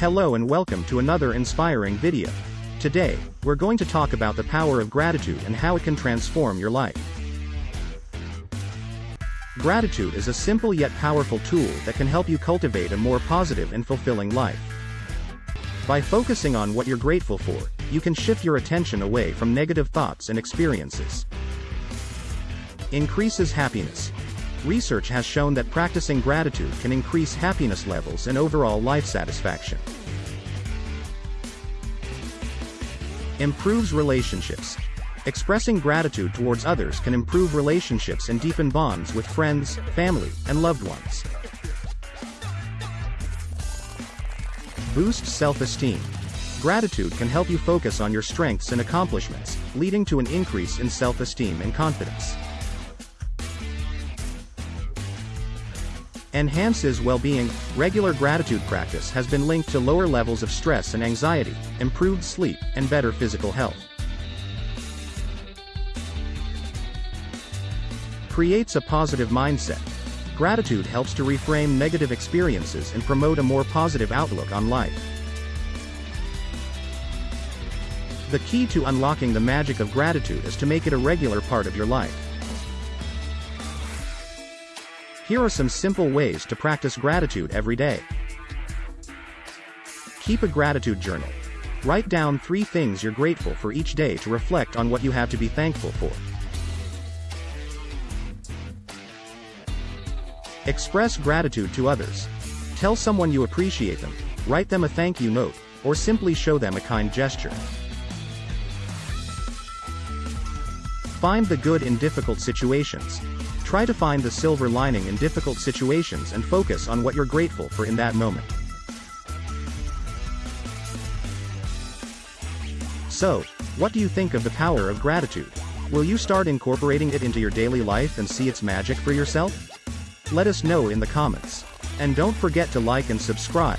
Hello and welcome to another inspiring video. Today, we're going to talk about the power of gratitude and how it can transform your life. Gratitude is a simple yet powerful tool that can help you cultivate a more positive and fulfilling life. By focusing on what you're grateful for, you can shift your attention away from negative thoughts and experiences. Increases happiness. Research has shown that practicing gratitude can increase happiness levels and overall life satisfaction. Improves relationships. Expressing gratitude towards others can improve relationships and deepen bonds with friends, family, and loved ones. Boost self-esteem. Gratitude can help you focus on your strengths and accomplishments, leading to an increase in self-esteem and confidence. Enhances well-being. Regular gratitude practice has been linked to lower levels of stress and anxiety, improved sleep, and better physical health. Creates a positive mindset. Gratitude helps to reframe negative experiences and promote a more positive outlook on life. The key to unlocking the magic of gratitude is to make it a regular part of your life. Here are some simple ways to practice gratitude every day. Keep a gratitude journal. Write down three things you're grateful for each day to reflect on what you have to be thankful for. Express gratitude to others. Tell someone you appreciate them, write them a thank you note, or simply show them a kind gesture. Find the good in difficult situations. Try to find the silver lining in difficult situations and focus on what you're grateful for in that moment. So, what do you think of the power of gratitude? Will you start incorporating it into your daily life and see its magic for yourself? Let us know in the comments. And don't forget to like and subscribe,